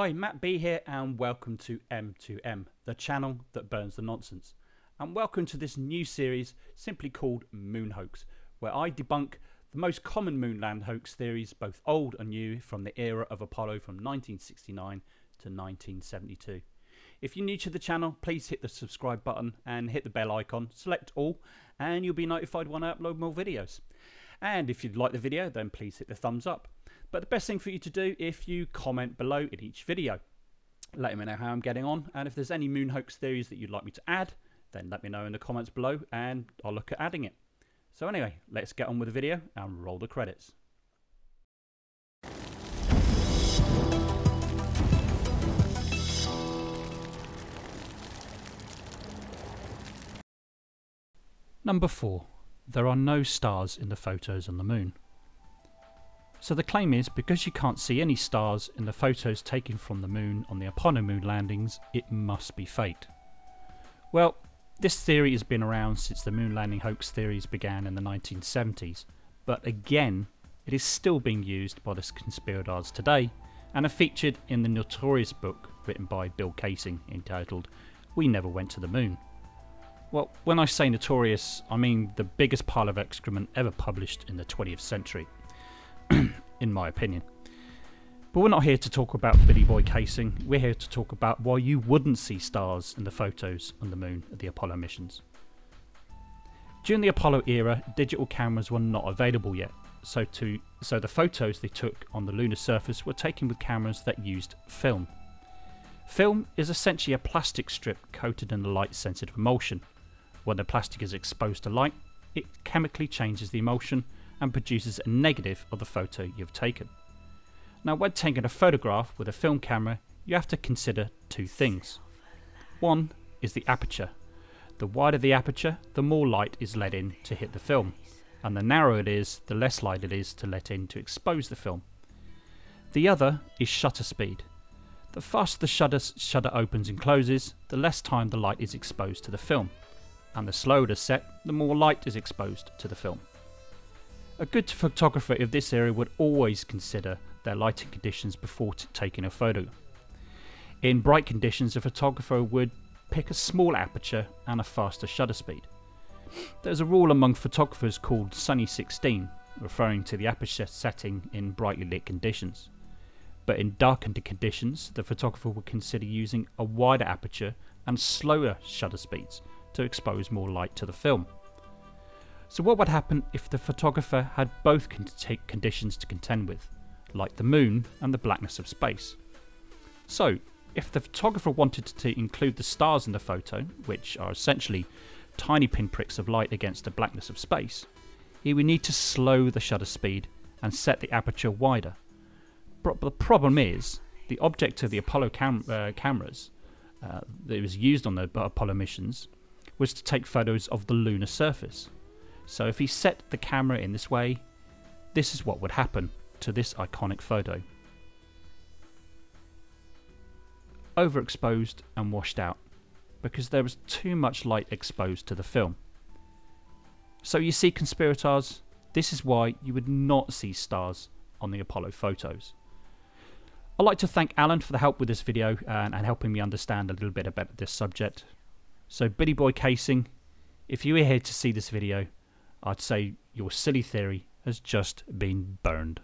Hi, Matt B here, and welcome to M2M, the channel that burns the nonsense. And welcome to this new series simply called Moon Hoax, where I debunk the most common moonland hoax theories, both old and new, from the era of Apollo from 1969 to 1972. If you're new to the channel, please hit the subscribe button and hit the bell icon, select all, and you'll be notified when I upload more videos. And if you'd like the video, then please hit the thumbs up. But the best thing for you to do if you comment below in each video. Let me know how I'm getting on, and if there's any moon hoax theories that you'd like me to add, then let me know in the comments below and I'll look at adding it. So anyway, let's get on with the video and roll the credits. Number 4. There are no stars in the photos on the moon. So the claim is because you can't see any stars in the photos taken from the moon on the Apollo moon landings, it must be fake. Well, this theory has been around since the moon landing hoax theories began in the 1970s, but again, it is still being used by the conspirators today and are featured in the notorious book written by Bill Kaysing entitled We Never Went to the Moon. Well, when I say notorious, I mean the biggest pile of excrement ever published in the 20th century. in my opinion. But we're not here to talk about Billy Boy Kaysing, we're here to talk about why you wouldn't see stars in the photos on the moon at the Apollo missions. During the Apollo era, digital cameras were not available yet, so, to, so the photos they took on the lunar surface were taken with cameras that used film. Film is essentially a plastic strip coated in a light sensitive emulsion. When the plastic is exposed to light, it chemically changes the emulsion and produces a negative of the photo you've taken. Now when taking a photograph with a film camera you have to consider two things. One is the aperture. The wider the aperture the more light is let in to hit the film and the narrower it is the less light it is to let in to expose the film. The other is shutter speed. The faster the shutter, shutter opens and closes the less time the light is exposed to the film and the slower is set the more light is exposed to the film. A good photographer of this area would always consider their lighting conditions before taking a photo. In bright conditions, a photographer would pick a small aperture and a faster shutter speed. There's a rule among photographers called Sunny 16, referring to the aperture setting in brightly lit conditions. But in darkened conditions, the photographer would consider using a wider aperture and slower shutter speeds to expose more light to the film. So what would happen if the photographer had both conditions to contend with, like the moon and the blackness of space? So, if the photographer wanted to include the stars in the photo, which are essentially tiny pinpricks of light against the blackness of space, he would need to slow the shutter speed and set the aperture wider. But the problem is, the object of the Apollo cam uh, cameras uh, that was used on the Apollo missions was to take photos of the lunar surface. So if he set the camera in this way, this is what would happen to this iconic photo. Overexposed and washed out because there was too much light exposed to the film. So you see conspirators, this is why you would not see stars on the Apollo photos. I'd like to thank Alan for the help with this video and, and helping me understand a little bit about this subject. So Billy Boy Kaysing, if you are here to see this video, I'd say your silly theory has just been burned.